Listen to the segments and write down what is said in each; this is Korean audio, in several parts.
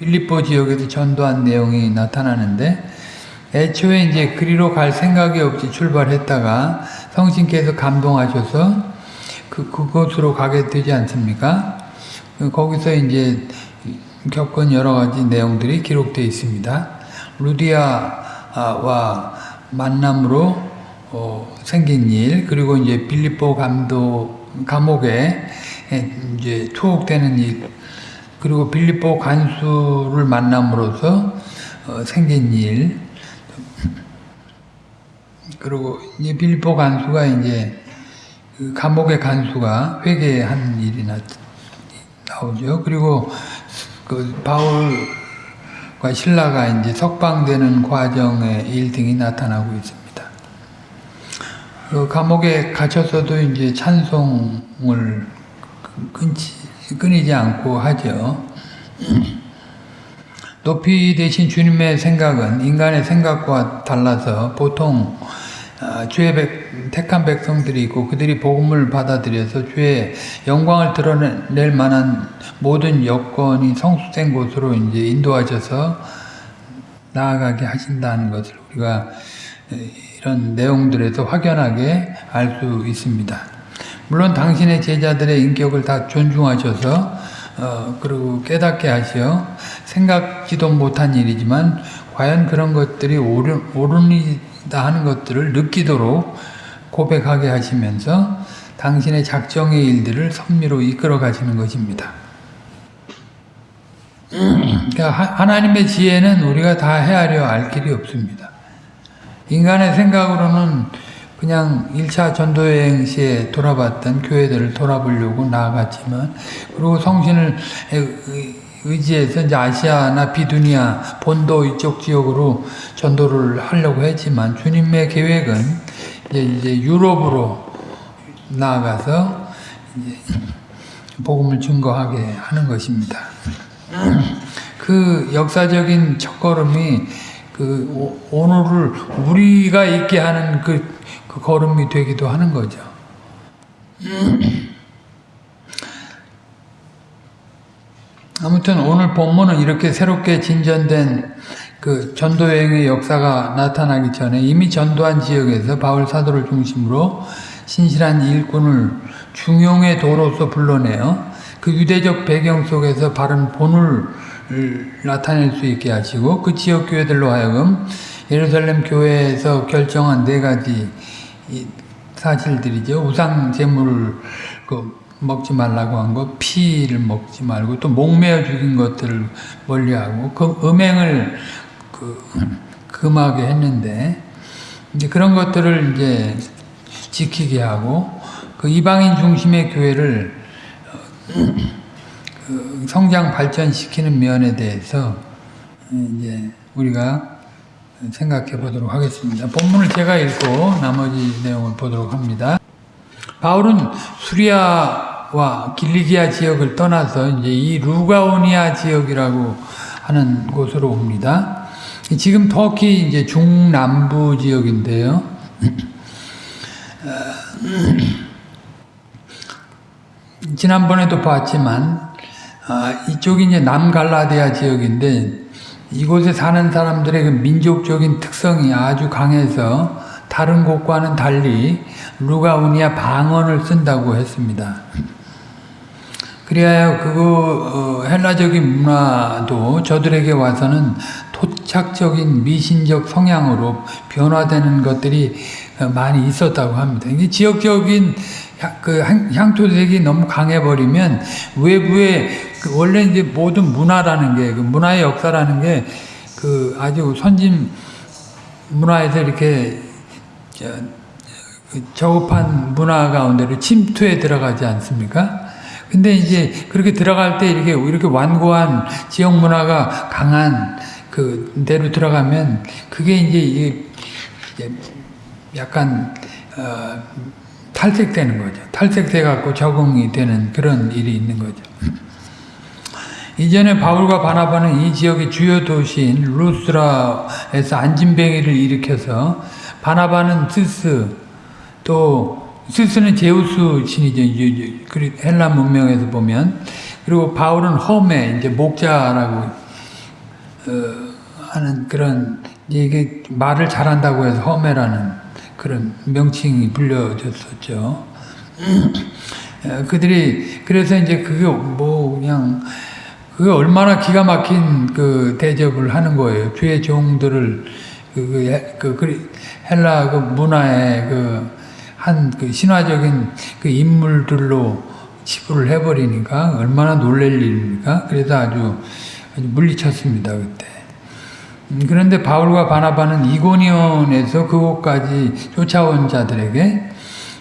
빌립보 지역에서 전도한 내용이 나타나는데 애초에 이제 그리로 갈 생각이 없이 출발했다가 성신께서 감동하셔서 그 그곳으로 가게 되지 않습니까? 그 거기서 이제 겪은 여러 가지 내용들이 기록되어 있습니다. 루디아와 만남으로 어, 생긴 일 그리고 이제 빌립보 감도 감옥에 이제 투옥되는 일 그리고 빌립보 간수를 만남으로써 어, 생긴 일 그리고 이제 빌립보 간수가 이제 그 감옥의 간수가 회개한 일이 나, 나오죠. 그리고 그 바울과 신라가 이제 석방되는 과정의 일 등이 나타나고 있습니다. 그 감옥에 갇혀서도 이제 찬송을 끊지, 끊이지 않고 하죠. 높이 되신 주님의 생각은 인간의 생각과 달라서 보통 주의 백, 택한 백성들이 있고 그들이 복음을 받아들여서 주의 영광을 드러낼 만한 모든 여건이 성숙된 곳으로 이제 인도하셔서 나아가게 하신다는 것을 우리가 이런 내용들에서 확연하게 알 수 있습니다. 물론 당신의 제자들의 인격을 다 존중하셔서 어, 그리고 깨닫게 하시어 생각지도 못한 일이지만 과연 그런 것들이 옳은, 옳으다 하는 것들을 느끼도록 고백하게 하시면서 당신의 작정의 일들을 선미로 이끌어 가시는 것입니다. 그러니까 하나님의 지혜는 우리가 다 헤아려 알 길이 없습니다. 인간의 생각으로는 그냥 1차 전도여행 시에 돌아봤던 교회들을 돌아보려고 나아갔지만 그리고 성신을 의지해서 이제 아시아나 비두니아 본도 이쪽 지역으로 전도를 하려고 했지만 주님의 계획은 이제, 이제 유럽으로 나아가서 복음을 증거하게 하는 것입니다. 그 역사적인 첫걸음이 그 오늘을 우리가 있게 하는 그, 그 걸음이 되기도 하는 거죠. 아무튼 오늘 본문은 이렇게 새롭게 진전된 그 전도 여행의 역사가 나타나기 전에 이미 전도한 지역에서 바울 사도를 중심으로 신실한 일꾼을 중용의 도로서 불러내어 그 유대적 배경 속에서 바른 본을 나타낼 수 있게 하시고 그 지역 교회들로 하여금 예루살렘 교회에서 결정한 네 가지 사실들이죠. 우상 제물을 그 먹지 말라고 한 거, 피를 먹지 말고 또 목매어 죽인 것들을 멀리하고 그 음행을 그 금하게 했는데 이제 그런 것들을 이제 지키게 하고 그 이방인 중심의 교회를 그 성장 발전시키는 면에 대해서 이제 우리가 생각해 보도록 하겠습니다. 본문을 제가 읽고 나머지 내용을 보도록 합니다. 바울은 수리아와 길리기아 지역을 떠나서 이제 이 루가오니아 지역이라고 하는 곳으로 옵니다. 지금 터키 이제 중남부 지역인데요. 지난번에도 봤지만 아, 이쪽이 이제 남갈라디아 지역인데 이곳에 사는 사람들의 그 민족적인 특성이 아주 강해서 다른 곳과는 달리 루가우니아 방언을 쓴다고 했습니다. 그리하여 그 헬라적인 문화도 저들에게 와서는 토착적인 미신적 성향으로 변화되는 것들이 많이 있었다고 합니다. 이게 지역적인 그 향토색이 너무 강해버리면 외부에 그 원래 이제 모든 문화라는 게, 그 문화의 역사라는 게 그 아주 선진 문화에서 이렇게 그 저급한 문화 가운데로 침투해 들어가지 않습니까? 근데 이제 그렇게 들어갈 때 이렇게 이렇게 완고한 지역 문화가 강한 그 데로 들어가면 그게 이제 약간 어 탈색되는 거죠. 탈색돼 갖고 적응이 되는 그런 일이 있는 거죠. 이전에 바울과 바나바는 이 지역의 주요 도시인 루스라에서 안진뱅이를 일으켜서 바나바는 스스 또 스스는 제우스 신이죠. 헬라 문명에서 보면 그리고 바울은 홈에 이제 목자라고 어, 하는 그런 이게 말을 잘한다고 해서 허매라는 그런 명칭이 불려졌었죠. 어, 그들이 그래서 이제 그게 뭐 그냥 그게 얼마나 기가 막힌 그 대접을 하는 거예요. 주의 종들을 그, 그, 그, 그 헬라 그 문화의 그 한 그 신화적인 그 인물들로 치부를 해버리니까 얼마나 놀랄 일입니까? 그래서 아주, 아주 물리쳤습니다 그때. 음, 그런데 바울과 바나바는 이고니온에서 그곳까지 쫓아온 자들에게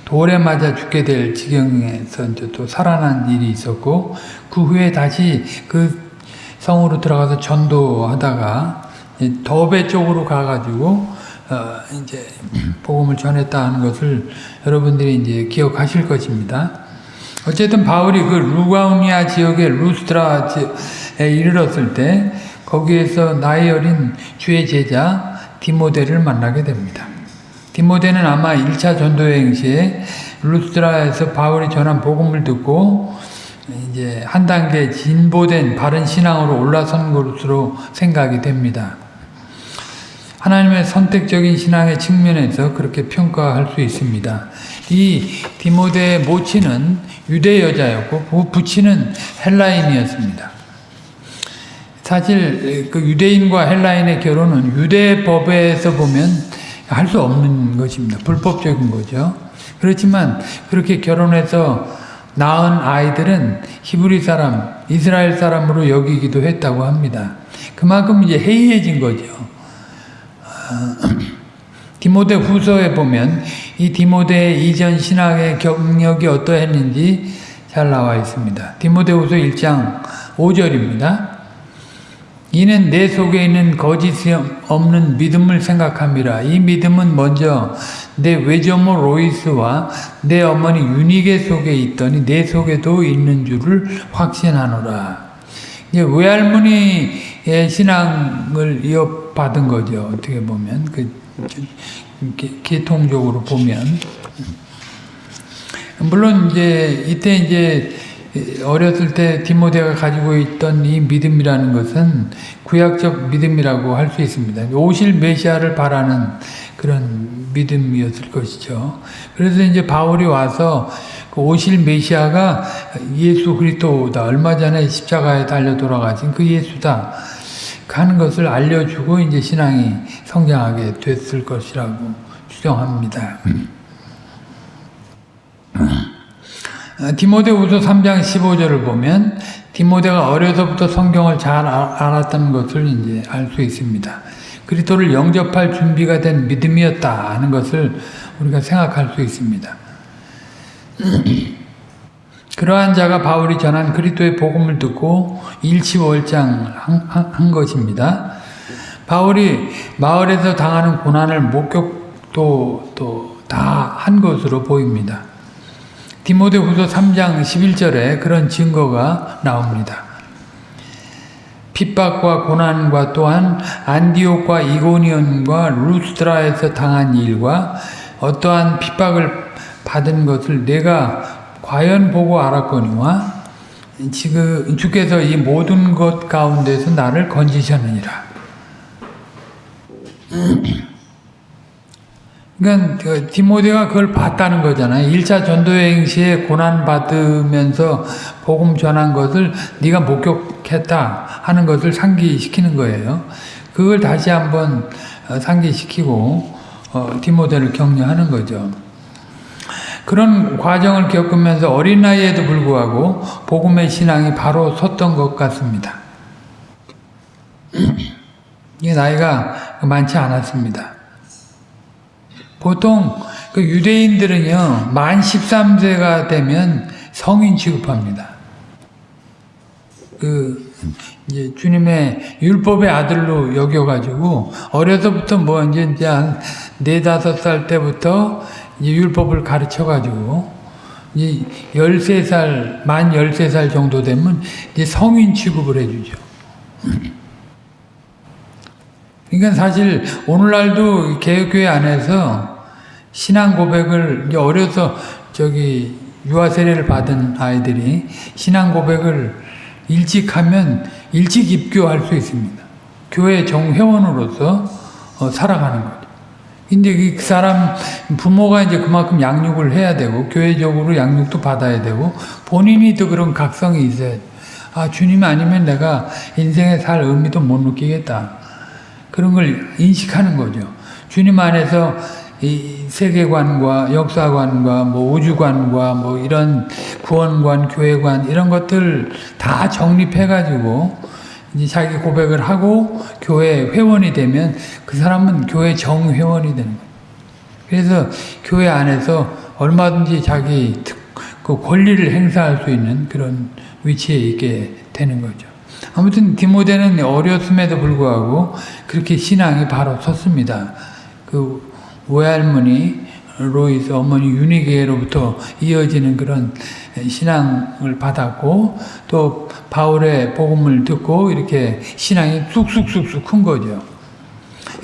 돌에 맞아 죽게 될 지경에서 이제 또 살아난 일이 있었고 그 후에 다시 그 성으로 들어가서 전도하다가 더베 쪽으로 가가지고 어 이제 복음을 전했다 하는 것을 여러분들이 이제 기억하실 것입니다. 어쨌든 바울이 그 루가우니아 지역의 루스트라에 이르렀을 때 거기에서 나이 어린 주의 제자 디모데를 만나게 됩니다. 디모데는 아마 1차 전도여행 시에 루스트라에서 바울이 전한 복음을 듣고 이제 한 단계 진보된 바른 신앙으로 올라선 것으로 생각이 됩니다. 하나님의 선택적인 신앙의 측면에서 그렇게 평가할 수 있습니다. 이 디모데의 모친은 유대 여자였고 그 부친은 헬라인이었습니다. 사실 그 유대인과 헬라인의 결혼은 유대 법에서 보면 할 수 없는 것입니다. 불법적인 거죠. 그렇지만 그렇게 결혼해서 낳은 아이들은 히브리 사람, 이스라엘 사람으로 여기기도 했다고 합니다. 그만큼 이제 해이해진 거죠. 디모데 후서에 보면 이 디모데의 이전 신학의 경력이 어떠했는지 잘 나와 있습니다. 디모데 후서 1장 5절입니다. 이는 내 속에 있는 거짓이 없는 믿음을 생각함이라. 이 믿음은 먼저 내 외조모 로이스와 내 어머니 유니게 속에 있더니 내 속에도 있는 줄을 확신하노라. 이제 외할머니의 신앙을 이어받은 거죠. 어떻게 보면 그 계통적으로 보면 물론 이제 이때 이제 어렸을 때 디모데가 가지고 있던 이 믿음이라는 것은 구약적 믿음이라고 할 수 있습니다. 오실 메시아를 바라는 그런 믿음이었을 것이죠. 그래서 이제 바울이 와서 그 오실 메시아가 예수 그리스도다. 얼마 전에 십자가에 달려 돌아가신 그 예수다. 하는 것을 알려주고 이제 신앙이 성장하게 됐을 것이라고 추정합니다. 어, 디모데후서 3장 15절을 보면 디모데가 어려서부터 성경을 잘 아, 알았던 것을 이제 알 수 있습니다. 그리스도를 영접할 준비가 된 믿음이었다 하는 것을 우리가 생각할 수 있습니다. 그러한 자가 바울이 전한 그리스도의 복음을 듣고 일치월장 한 것입니다. 바울이 마을에서 당하는 고난을 목격도 또다한 것으로 보입니다. 디모데후서 3장 11절에 그런 증거가 나옵니다. 핍박과 고난과 또한 안디옥과 이고니온과 루스트라에서 당한 일과 어떠한 핍박을 받은 것을 내가 과연 보고 알았거니와 지금 주께서 이 모든 것 가운데서 나를 건지셨느니라. 그러니까 그 디모데가 그걸 봤다는 거잖아요. 1차 전도여행 시에 고난 받으면서 복음 전한 것을 네가 목격했다 하는 것을 상기시키는 거예요. 그걸 다시 한번 어, 상기시키고 어, 디모데를 격려하는 거죠. 그런 과정을 겪으면서 어린 나이에도 불구하고 복음의 신앙이 바로 섰던 것 같습니다. 이 나이가 많지 않았습니다. 보통 그 유대인들은요, 만 13세가 되면 성인 취급합니다. 그, 이제 주님의 율법의 아들로 여겨가지고, 어려서부터 뭐 이제, 이제 한 네다섯 살 때부터 이제 율법을 가르쳐가지고, 이제 13살, 만 13살 정도 되면 이제 성인 취급을 해주죠. 그러니까 사실 오늘날도 개혁교회 안에서 신앙 고백을 어려서 저기 유아 세례를 받은 아이들이 신앙 고백을 일찍 하면 일찍 입교할 수 있습니다. 교회 정회원으로서 어, 살아가는 거죠. 근데 그 사람 부모가 이제 그만큼 양육을 해야 되고 교회적으로 양육도 받아야 되고 본인이 또 그런 각성이 있어야 돼. 아 주님 아니면 내가 인생에 살 의미도 못 느끼겠다. 그런 걸 인식하는 거죠. 주님 안에서 이 세계관과 역사관과 뭐 우주관과 뭐 이런 구원관, 교회관 이런 것들 다 정립해 가지고 이제 자기 고백을 하고 교회 회원이 되면 그 사람은 교회 정회원이 되는 거예요. 그래서 교회 안에서 얼마든지 자기 특, 그 권리를 행사할 수 있는 그런 위치에 있게 되는 거죠. 아무튼 디모데는 어렸음에도 불구하고 그렇게 신앙이 바로 섰습니다. 그 외할머니 로이스 어머니 유니게로부터 이어지는 그런 신앙을 받았고 또 바울의 복음을 듣고 이렇게 신앙이 쑥쑥쑥쑥 큰 거죠.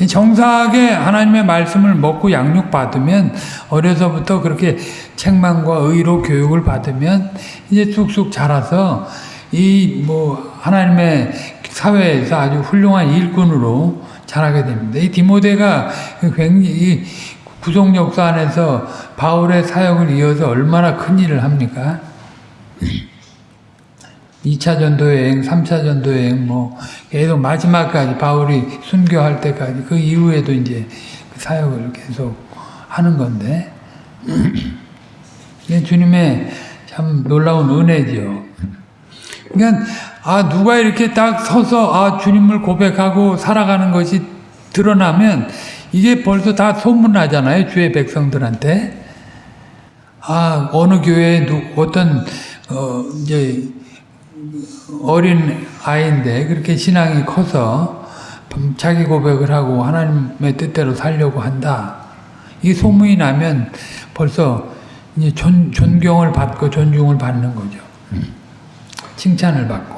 정사하게 하나님의 말씀을 먹고 양육받으면 어려서부터 그렇게 책망과 의로 교육을 받으면 이제 쑥쑥 자라서 이 뭐 하나님의 사회에서 아주 훌륭한 일꾼으로 자라게 됩니다. 이 디모데가 굉장히 구속 역사 안에서 바울의 사역을 이어서 얼마나 큰 일을 합니까? 2차 전도 여행, 3차 전도 여행, 뭐, 계속 마지막까지 바울이 순교할 때까지 그 이후에도 이제 그 사역을 계속 하는 건데, 주님의 참 놀라운 은혜죠. 그러니까, 아, 누가 이렇게 딱 서서, 아, 주님을 고백하고 살아가는 것이 드러나면, 이게 벌써 다 소문나잖아요. 주의 백성들한테. 아, 어느 교회에 누, 어떤, 어, 이제, 어린 아이인데 그렇게 신앙이 커서 자기 고백을 하고 하나님의 뜻대로 살려고 한다. 이 소문이 나면 벌써 이제 존, 존경을 받고 존중을 받는 거죠. 칭찬을 받고.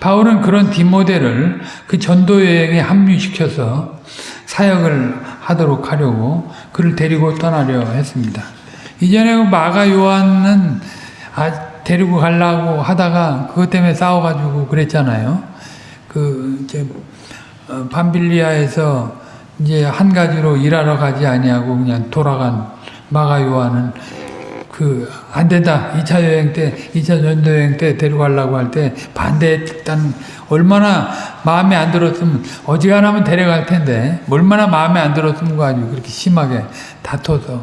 바울은 그런 디모델을 그 전도 여행에 합류시켜서 사역을 하도록 하려고 그를 데리고 떠나려 했습니다. 이전에 그 마가 요한은 아, 데리고 가려고 하다가 그것 때문에 싸워가지고 그랬잖아요. 그 이제 어, 밤빌리아에서 이제 한 가지로 일하러 가지 아니하고 그냥 돌아간 마가 요한은 그 안 된다. 2차 여행 때, 2차 전도 여행 때 데려가려고 할 때 반대했단 얼마나 마음에 안 들었으면 어지간하면 데려갈 텐데 얼마나 마음에 안 들었으면 가지고 그렇게 심하게 다퉈서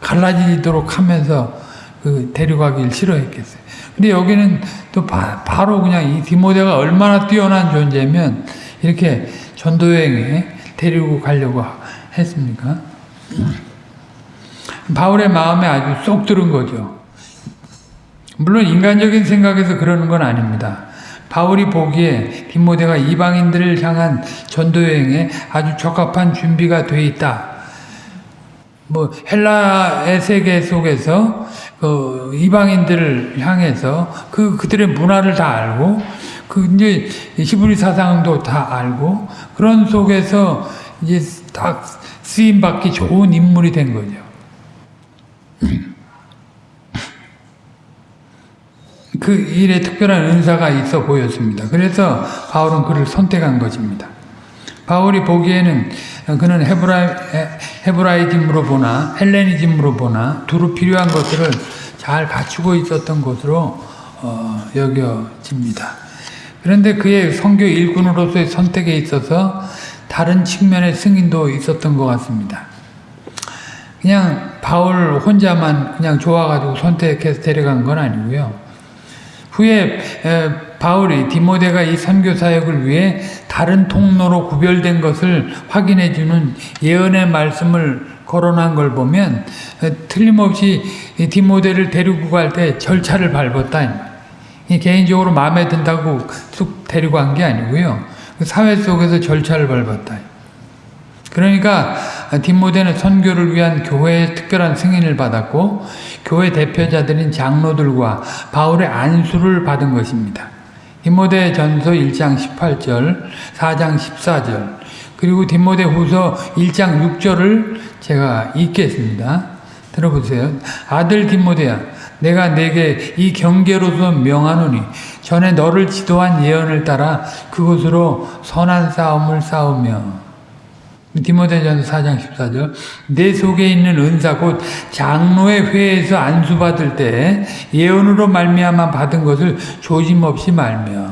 갈라지도록 하면서 그 데려가길 싫어했겠어요. 근데 여기는 또 바, 로 그냥 이 디모데가 얼마나 뛰어난 존재면 이렇게 전도여행에 데리고 가려고 했습니까? 바울의 마음에 아주 쏙 들은 거죠. 물론 인간적인 생각에서 그러는 건 아닙니다. 바울이 보기에 디모데가 이방인들을 향한 전도여행에 아주 적합한 준비가 돼 있다. 뭐 헬라의 세계 속에서 그 이방인들을 향해서 그 그들의 문화를 다 알고 그 이제 히브리 사상도 다 알고 그런 속에서 이제 딱 쓰임 받기 좋은 인물이 된 거죠. 그 일에 특별한 은사가 있어 보였습니다. 그래서 바울은 그를 선택한 것입니다. 바울이 보기에는 그는 헤브라이, 헤브라이즘으로 보나 헬레니즘으로 보나 두루 필요한 것들을 잘 갖추고 있었던 것으로 어, 여겨집니다. 그런데 그의 성교 일꾼으로서의 선택에 있어서 다른 측면의 승인도 있었던 것 같습니다. 그냥 바울 혼자만 그냥 좋아가지고 선택해서 데려간 건 아니고요. 후에 바울이 디모데가 이 선교 사역을 위해 다른 통로로 구별된 것을 확인해 주는 예언의 말씀을 거론한 걸 보면 틀림없이 디모데를 데리고 갈 때 절차를 밟았다. 개인적으로 마음에 든다고 쑥 데리고 간 게 아니고요. 그 사회 속에서 절차를 밟았다. 그러니까 디모데는 선교를 위한 교회의 특별한 승인을 받았고 교회 대표자들인 장로들과 바울의 안수를 받은 것입니다. 디모데 전서 1장 18절, 4장 14절, 그리고 디모데 후서 1장 6절을 제가 읽겠습니다. 들어보세요. 아들 디모데야, 내가 내게 이 경계로서 명하노니 전에 너를 지도한 예언을 따라 그곳으로 선한 싸움을 싸우며 디모데전서 4장 14절 내 속에 있는 은사 곧 장로의 회에서 안수받을 때 예언으로 말미암아 받은 것을 조짐없이 말며.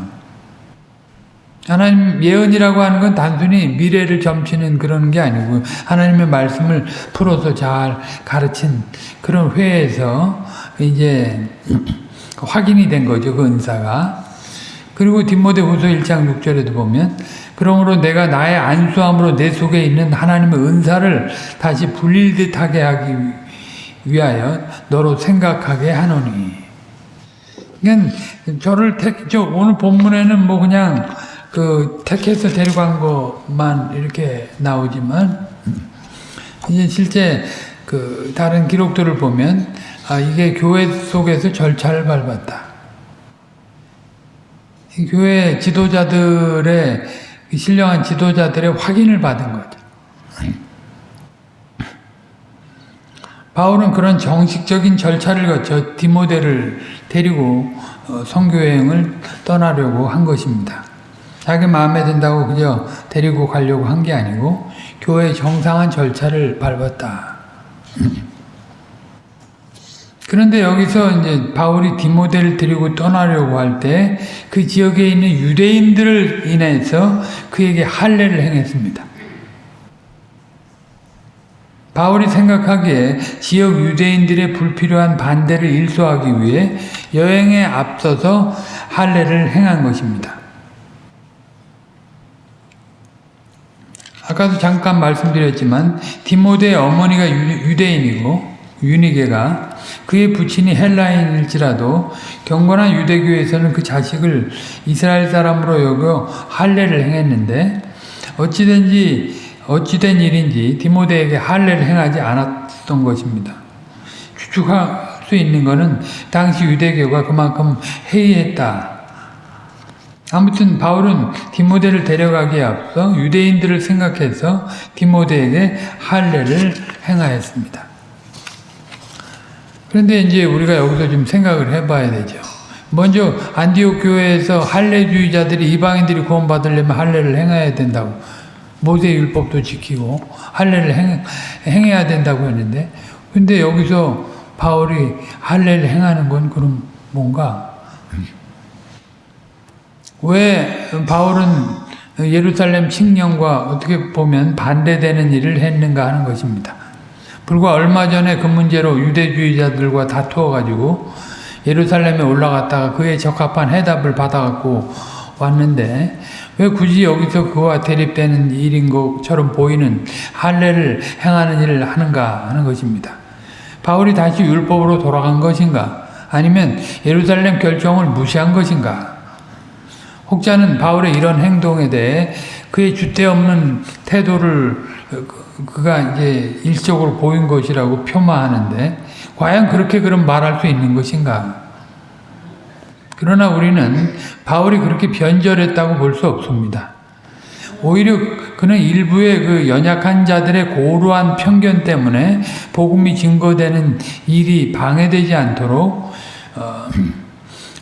하나님 예언이라고 하는 건 단순히 미래를 점치는 그런 게 아니고 하나님의 말씀을 풀어서 잘 가르친 그런 회에서 이제 확인이 된 거죠 그 은사가. 그리고 디모데후서 1장 6절에도 보면 그러므로 내가 나의 안수함으로 내 속에 있는 하나님의 은사를 다시 불릴 듯하게 하기 위하여 너로 생각하게 하노니. 그냥 저를 택, 저 오늘 본문에는 뭐 그냥 그 택해서 데려간 것만 이렇게 나오지만 이제 실제 그 다른 기록들을 보면 아 이게 교회 속에서 절차를 밟았다. 이 교회 지도자들의 신령한 지도자들의 확인을 받은 거죠. 바울은 그런 정식적인 절차를 거쳐 디모데를 데리고 어, 선교여행을 떠나려고 한 것입니다. 자기 마음에 든다고 그저 데리고 가려고 한 게 아니고 교회의 정상한 절차를 밟았다. 그런데 여기서 이제 바울이 디모데를 데리고 떠나려고 할 때 그 지역에 있는 유대인들을 인해서 그에게 할례를 행했습니다. 바울이 생각하기에 지역 유대인들의 불필요한 반대를 일소하기 위해 여행에 앞서서 할례를 행한 것입니다. 아까도 잠깐 말씀드렸지만 디모데의 어머니가 유대인이고 유니게가 그의 부친이 헬라인일지라도 경건한 유대교에서는 그 자식을 이스라엘 사람으로 여겨 할례를 행했는데 어찌된지 어찌된 일인지 디모데에게 할례를 행하지 않았던 것입니다. 추측할 수 있는 것은 당시 유대교가 그만큼 해이했다. 아무튼 바울은 디모데를 데려가기에 앞서 유대인들을 생각해서 디모데에게 할례를 행하였습니다. 그런데 이제 우리가 여기서 좀 생각을 해봐야 되죠. 먼저 안디옥 교회에서 할례주의자들이 이방인들이 구원받으려면 할례를 행해야 된다고 모세 율법도 지키고 할례를 행, 행해야 된다고 했는데 근데 여기서 바울이 할례를 행하는 건 그럼 뭔가 왜 바울은 예루살렘 칙령과 어떻게 보면 반대되는 일을 했는가 하는 것입니다. 불과 얼마 전에 그 문제로 유대주의자들과 다투어가지고 예루살렘에 올라갔다가 그에 적합한 해답을 받아갖고 왔는데 왜 굳이 여기서 그와 대립되는 일인 것처럼 보이는 할례를 행하는 일을 하는가 하는 것입니다. 바울이 다시 율법으로 돌아간 것인가 아니면 예루살렘 결정을 무시한 것인가 혹자는 바울의 이런 행동에 대해 그의 주대 없는 태도를 그가 이제 일적으로 보인 것이라고 폄하하는데 과연 그렇게 그럼 말할 수 있는 것인가? 그러나 우리는 바울이 그렇게 변절했다고 볼 수 없습니다. 오히려 그는 일부의 그 연약한 자들의 고루한 편견 때문에 복음이 증거되는 일이 방해되지 않도록 어,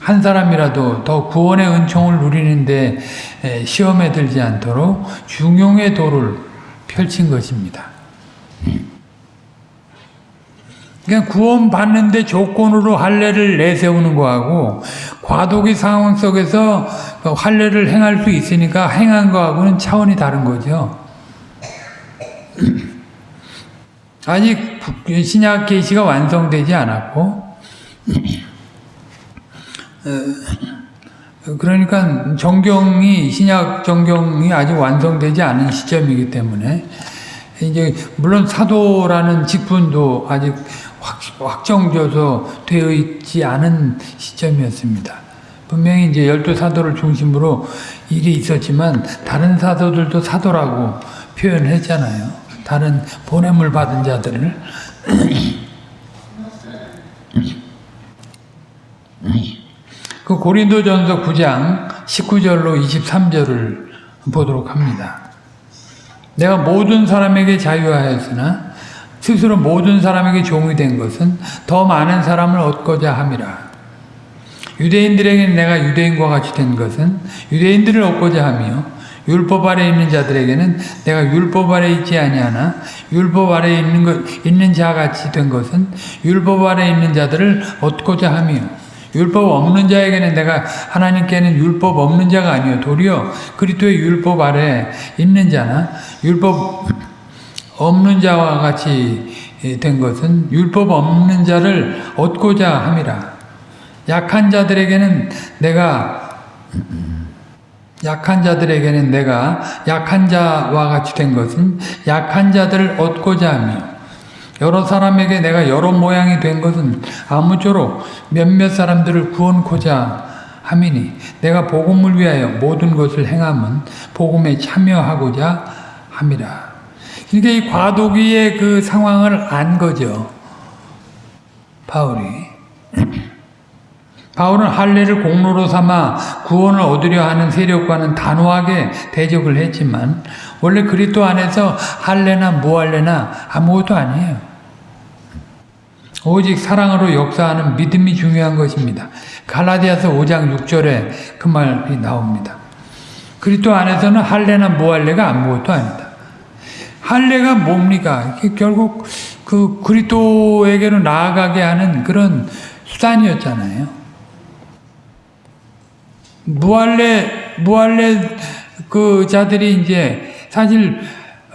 한 사람이라도 더 구원의 은총을 누리는데 시험에 들지 않도록 중용의 도를 펼친 것입니다. 그냥 구원 받는데 조건으로 할례를 내세우는 거하고 과도기 상황 속에서 그 할례를 행할 수 있으니까 행한 거하고는 차원이 다른 거죠. 아직 신약 계시가 완성되지 않았고 어, 그러니까 정경이 신약 정경이 아직 완성되지 않은 시점이기 때문에 이제 물론 사도라는 직분도 아직 확, 정져서 되어 있지 않은 시점이었습니다. 분명히 이제 열두 사도를 중심으로 일이 있었지만 다른 사도들도 사도라고 표현했잖아요. 다른 보냄을 받은 자들을 그 고린도전서 9장 19절로 23절을 보도록 합니다. 내가 모든 사람에게 자유하였으나 스스로 모든 사람에게 종이 된 것은 더 많은 사람을 얻고자 함이라. 유대인들에게는 내가 유대인과 같이 된 것은 유대인들을 얻고자 하며 율법 아래 있는 자들에게는 내가 율법 아래 있지 아니하나 율법 아래 있는 것 있는 자 같이 된 것은 율법 아래 있는 자들을 얻고자 하며 율법 없는 자에게는 내가 하나님께는 율법 없는 자가 아니요. 도리어 그리스도의 율법 아래 있는 자나? 율법 없는 자와 같이 된 것은 율법 없는 자를 얻고자 함이라. 약한 자들에게는 내가 약한 자들에게는 내가 약한 자와 같이 된 것은 약한 자들을 얻고자 하며 여러 사람에게 내가 여러 모양이 된 것은 아무쪼록 몇몇 사람들을 구원코자 함이니 내가 복음을 위하여 모든 것을 행함은 복음에 참여하고자 함이라. 그러니까 이 과도기의 그 상황을 안 거죠. 바울이. 바울은 할례를 공로로 삼아 구원을 얻으려 하는 세력과는 단호하게 대적을 했지만 원래 그리스도 안에서 할례나 무할례나 아무것도 아니에요. 오직 사랑으로 역사하는 믿음이 중요한 것입니다. 갈라디아서 5장 6절에 그 말이 나옵니다. 그리스도 안에서는 할례나 무할례가 아무것도 아니다. 할례가 뭡니까? 결국 그 그리스도에게로 나아가게 하는 그런 수단이었잖아요. 무할레 무할레 그 자들이 이제 사실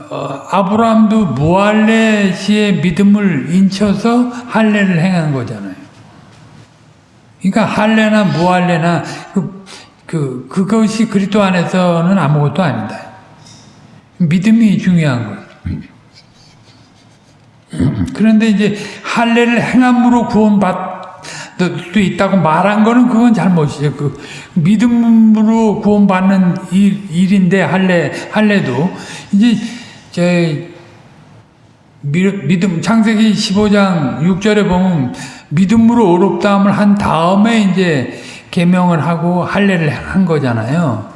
어, 아브라함도 무할레 씨의 믿음을 인쳐서 할례를 행한 거잖아요. 그러니까 할례나 무할레나 그, 그 그것이 그리스도 안에서는 아무것도 아니다. 믿음이 중요한 거예요. 그런데 이제 할례를 행함으로 구원받 수 있다고 말한 거는 그건 잘못이죠. 그 믿음으로 구원받는 일, 일인데 할례 할례도 이제 제 믿음 창세기 15장 6절에 보면 믿음으로 어렵다함을 한 다음에 이제 계명을 하고 할례를 한 거잖아요.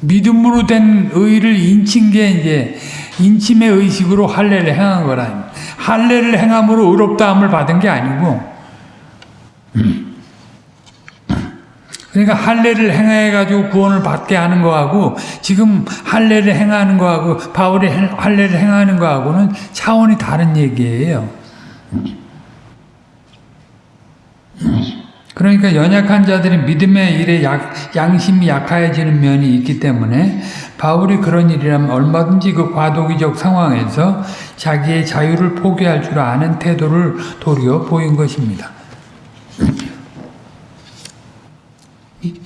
믿음으로 된 의를 인친 게 이제 인침의 의식으로 할례를 행한 거라. 할례를 행함으로 의롭다함을 받은 게 아니고 그러니까 할례를 행해 가지고 구원을 받게 하는 거하고 지금 할례를 행하는 거하고 바울이 할례를 행하는 거하고는 차원이 다른 얘기예요. 그러니까 연약한 자들이 믿음의 일에 약, 양심이 약해지는 면이 있기 때문에 바울이 그런 일이라면 얼마든지 그 과도기적 상황에서 자기의 자유를 포기할 줄 아는 태도를 도리어 보인 것입니다.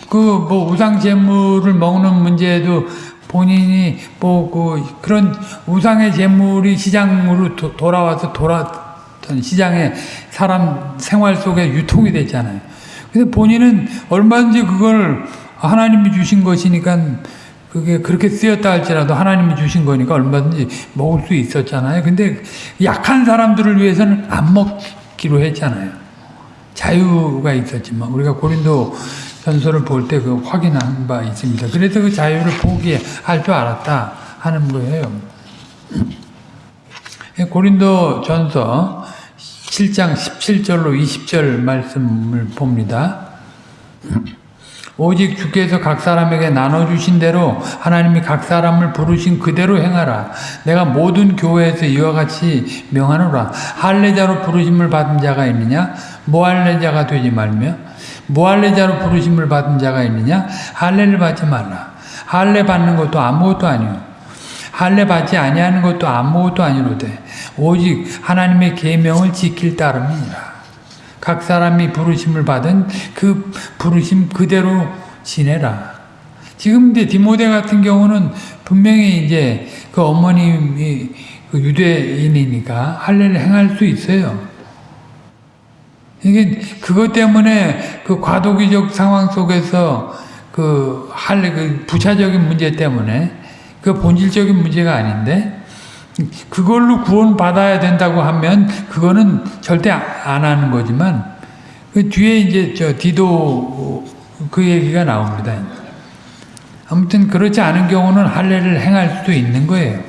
그뭐 우상 제물을 먹는 문제도 본인이 뭐 그 그런 우상의 제물이 시장으로 도, 돌아와서 돌았던 시장에 사람 생활 속에 유통이 됐잖아요. 근데 본인은 얼마든지 그걸 하나님이 주신 것이니까 그게 그렇게 쓰였다 할지라도 하나님이 주신 거니까 얼마든지 먹을 수 있었잖아요. 근데 약한 사람들을 위해서는 안 먹기로 했잖아요. 자유가 있었지만 우리가 고린도 전설을 볼때 그 확인한 바 있습니다. 그래서 그 자유를 포기할 줄 알았다 하는 거예요. 고린도 전서 7장 17절로 20절 말씀을 봅니다. 오직 주께서 각 사람에게 나눠주신 대로 하나님이 각 사람을 부르신 그대로 행하라. 내가 모든 교회에서 이와 같이 명하노라. 할례자로 부르심을 받은 자가 있느냐? 모할례자가 되지 말며 무할례자로 부르심을 받은 자가 있느냐? 할례를 받지 말라. 할례 받는 것도 아무것도 아니요. 할례 받지 아니하는 것도 아무것도 아니로되 오직 하나님의 계명을 지킬 따름이니라. 각 사람이 부르심을 받은 그 부르심 그대로 지내라. 지금 이제 디모데 같은 경우는 분명히 이제 그 어머님이 그 유대인이니까 할례를 행할 수 있어요. 이게 그것 때문에 그 과도기적 상황 속에서 그 할래 그 부차적인 문제 때문에 그 본질적인 문제가 아닌데 그걸로 구원 받아야 된다고 하면 그거는 절대 안 하는 거지만 그 뒤에 이제 저 디도 그 얘기가 나옵니다. 아무튼 그렇지 않은 경우는 할례를 행할 수도 있는 거예요.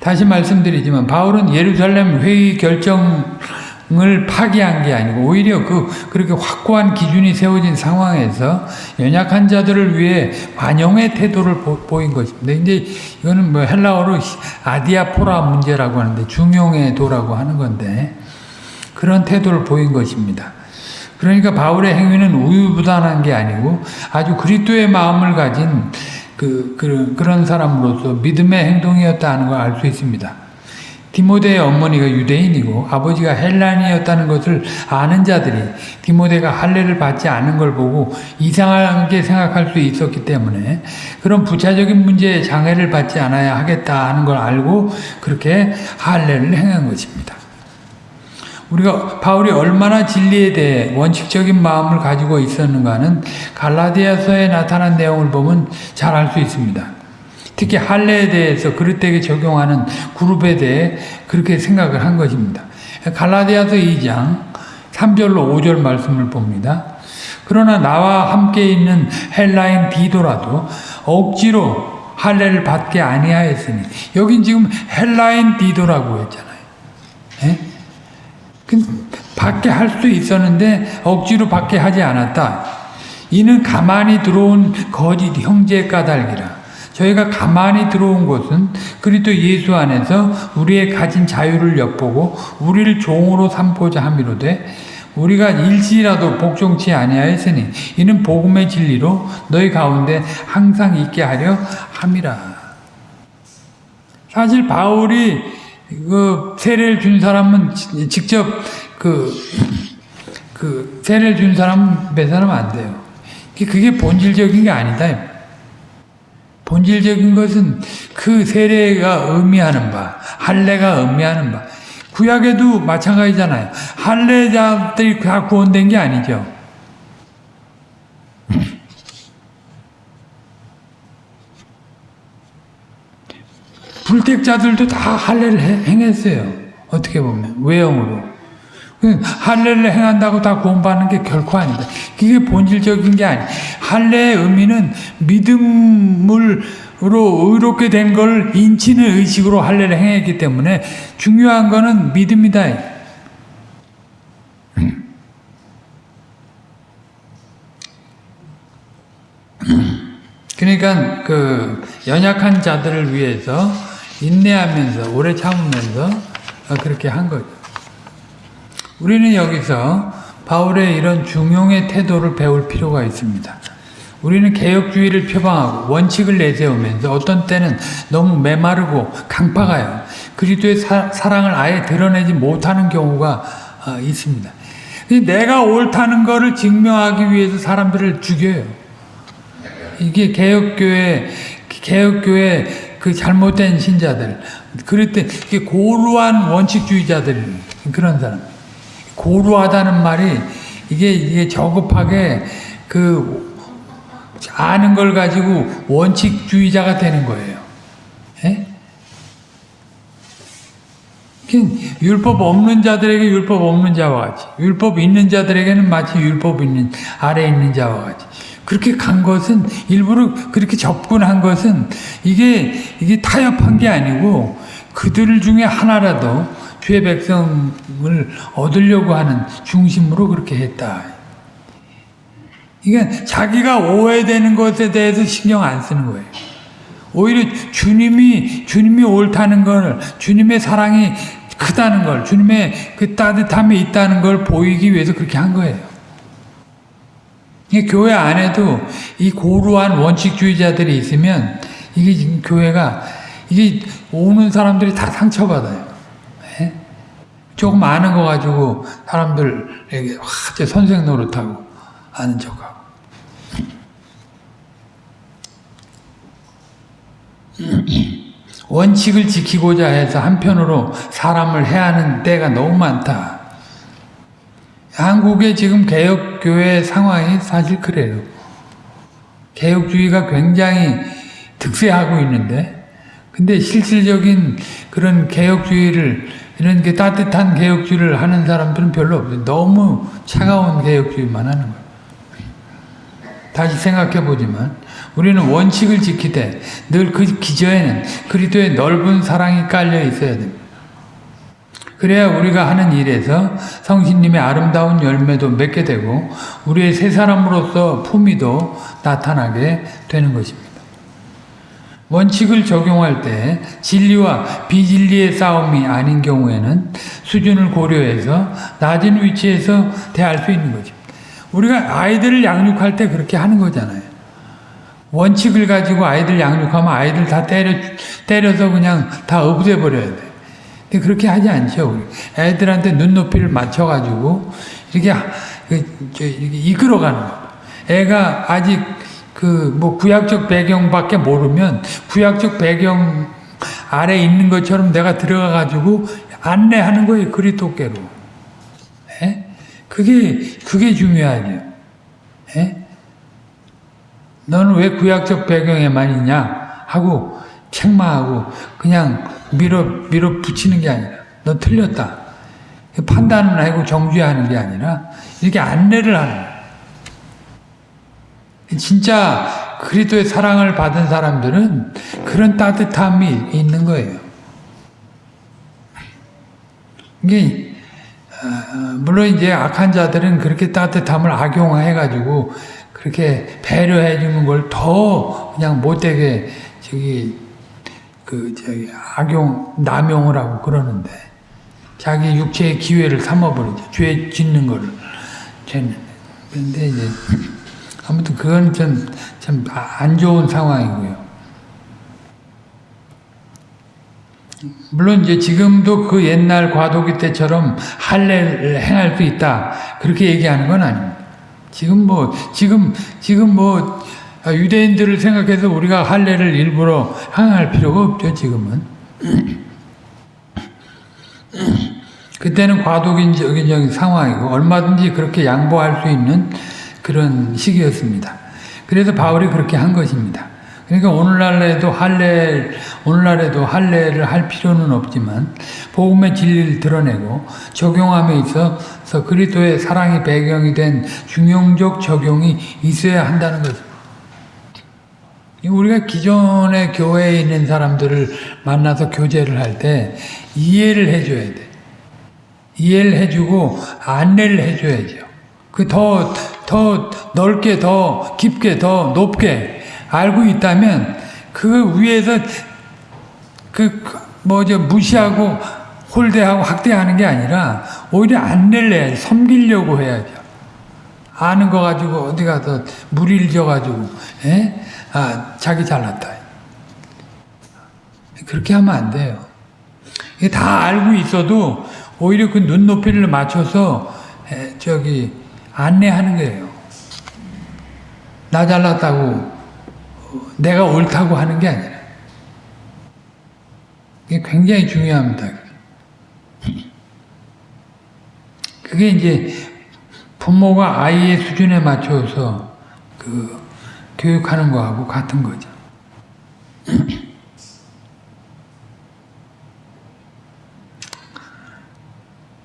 다시 말씀드리지만 바울은 예루살렘 회의 결정 을 파기한 게 아니고 오히려 그 그렇게 확고한 기준이 세워진 상황에서 연약한 자들을 위해 반영의 태도를 보, 인 것입니다. 이제 이거는 뭐 헬라어로 아디아포라 문제라고 하는데 중용의 도라고 하는 건데 그런 태도를 보인 것입니다. 그러니까 바울의 행위는 우유부단한 게 아니고 아주 그리스도의 마음을 가진 그, 그 그런 사람으로서 믿음의 행동이었다 하는 걸 알 수 있습니다. 디모데의 어머니가 유대인이고 아버지가 헬란이었다는 것을 아는 자들이 디모데가 할례를 받지 않은 걸 보고 이상하게 생각할 수 있었기 때문에 그런 부차적인 문제에 장애를 받지 않아야 하겠다 하는 걸 알고 그렇게 할례를 행한 것입니다. 우리가 바울이 얼마나 진리에 대해 원칙적인 마음을 가지고 있었는가는 갈라디아서에 나타난 내용을 보면 잘 알 수 있습니다. 특히 할례에 대해서 그릇되게 적용하는 그룹에 대해 그렇게 생각을 한 것입니다. 갈라디아서 2장 3절로 5절 말씀을 봅니다. 그러나 나와 함께 있는 헬라인 디도라도 억지로 할례를 받게 아니하였으니 여긴 지금 헬라인 디도라고 했잖아요. 예? 그 받게 할 수 있었는데 억지로 받게 하지 않았다. 이는 가만히 들어온 거짓 형제 까닭이라. 저희가 가만히 들어온 것은 그리스도 예수 안에서 우리의 가진 자유를 엿보고 우리를 종으로 삼고자 함이로되 우리가 일시라도 복종치 아니하였으니 이는 복음의 진리로 너희 가운데 항상 있게 하려 함이라. 사실 바울이 그 세례를 준 사람은 직접 그, 그 세례를 준 사람 배사하면 안 돼요. 그게 본질적인 게 아니다. 본질적인 것은 그 세례가 의미하는 바, 할례가 의미하는 바. 구약에도 마찬가지잖아요. 할례자들이 다 구원된 게 아니죠. 불택자들도 다 할례를 행했어요. 어떻게 보면 외형으로. 할례를 행한다고 다 구원받는 게 결코 아니다. 그게 본질적인 게 아니. 할례의 의미는 믿음으로 의롭게 된 걸 인치는 의식으로 할례를 행했기 때문에 중요한 거는 믿음이다. 그러니까 그 연약한 자들을 위해서 인내하면서 오래 참으면서 그렇게 한 거죠. 우리는 여기서 바울의 이런 중용의 태도를 배울 필요가 있습니다. 우리는 개혁주의를 표방하고 원칙을 내세우면서 어떤 때는 너무 메마르고 강파가요. 그리스도의 사, 랑을 아예 드러내지 못하는 경우가 어, 있습니다. 내가 옳다는 것을 증명하기 위해서 사람들을 죽여요. 이게 개혁교회, 개혁교회 그 잘못된 신자들, 그럴 때 고루한 원칙주의자들, 그런 사람. 고루하다는 말이 이게 이게 저급하게 그 아는 걸 가지고 원칙주의자가 되는 거예요. 예? 율법 없는 자들에게 율법 없는 자와 같이 율법 있는 자들에게는 마치 율법 있는 아래 있는 자와 같이 그렇게 간 것은 일부러 그렇게 접근한 것은 이게 이게 타협한 게 아니고 그들 중에 하나라도 주의 백성을 얻으려고 하는 중심으로 그렇게 했다. 그러니까 자기가 오해되는 것에 대해서 신경 안 쓰는 거예요. 오히려 주님이 주님이 옳다는 걸 주님의 사랑이 크다는 걸 주님의 그 따뜻함이 있다는 걸 보이기 위해서 그렇게 한 거예요. 교회 안에도 이 고루한 원칙주의자들이 있으면 이게 지금 교회가 이게 오는 사람들이 다 상처받아요. 조금 아는 거 가지고 사람들에게 와, 제 선생 노릇하고 아는 척하고. 원칙을 지키고자 해서 한편으로 사람을 해하는 때가 너무 많다. 한국의 지금 개혁교회 상황이 사실 그래요. 개혁주의가 굉장히 득세하고 있는데, 근데 실질적인 그런 개혁주의를 이런 게 따뜻한 개혁주의를 하는 사람들은 별로 없어요. 너무 차가운 개혁주의만 하는 거예요. 다시 생각해 보지만 우리는 원칙을 지키되 늘 그 기저에는 그리스도의 넓은 사랑이 깔려 있어야 됩니다. 그래야 우리가 하는 일에서 성신님의 아름다운 열매도 맺게 되고 우리의 새 사람으로서 품위도 나타나게 되는 것입니다. 원칙을 적용할 때 진리와 비진리의 싸움이 아닌 경우에는 수준을 고려해서 낮은 위치에서 대할 수 있는 거죠. 우리가 아이들을 양육할 때 그렇게 하는 거잖아요. 원칙을 가지고 아이들 양육하면 아이들 다 때려, 때려서 그냥 다 없애버려야 돼. 근데 그렇게 하지 않죠. 애들한테 눈높이를 맞춰가지고 이렇게, 그, 저, 이렇게 이끌어가는 거. 애가 아직 그 뭐 구약적 배경밖에 모르면 구약적 배경 아래 있는 것처럼 내가 들어가 가지고 안내하는 거예요 그리토께로. 예? 그게 그게 중요하죠. 예? 너는 왜 구약적 배경에만 있냐 하고 책망하고 그냥 밀어 밀어 붙이는 게 아니라 너 틀렸다. 판단을 하고 정죄하는 게 아니라 이렇게 안내를 하는 거예요. 진짜 그리스도의 사랑을 받은 사람들은 그런 따뜻함이 있는 거예요. 이게 어, 물론 이제 악한 자들은 그렇게 따뜻함을 악용해가지고 그렇게 배려해 주는 걸 더 그냥 못되게 저기 그 저기 악용 남용을 하고 그러는데 자기 육체의 기회를 삼아버리죠. 죄 짓는 거를 죄는. 근데 이제 아무튼 그건 좀, 참안 좋은 상황이고요. 물론 이제 지금도 그 옛날 과도기 때처럼 할례를 행할 수 있다. 그렇게 얘기하는 건 아닙니다. 지금 뭐, 지금, 지금 뭐, 유대인들을 생각해서 우리가 할례를 일부러 행할 필요가 없죠, 지금은. 그때는 과도기적인 상황이고, 얼마든지 그렇게 양보할 수 있는 그런 시기였습니다. 그래서 바울이 그렇게 한 것입니다. 그러니까 오늘날에도 할례 오늘날에도 할례를 할 필요는 없지만 복음의 진리를 드러내고 적용함에 있어서 그리스도의 사랑이 배경이 된 중용적 적용이 있어야 한다는 거죠. 우리가 기존의 교회에 있는 사람들을 만나서 교제를 할 때 이해를 해줘야 돼. 이해를 해주고 안내를 해줘야죠. 그 더 더 넓게 더 깊게 더 높게 알고 있다면 그 위에서 그 뭐죠 무시하고 홀대하고 학대하는 게 아니라 오히려 해야지 섬기려고 해야죠. 아는 거 가지고 어디 가서 무리를 져가지고 에? 아 자기 잘났다. 그렇게 하면 안 돼요. 이게 다 알고 있어도 오히려 그 눈높이를 맞춰서 에, 저기 안내하는 거예요. 나 잘났다고 내가 옳다고 하는 게 아니라 이게 굉장히 중요합니다. 그게 이제 부모가 아이의 수준에 맞춰서 그 교육하는 거하고 같은 거죠.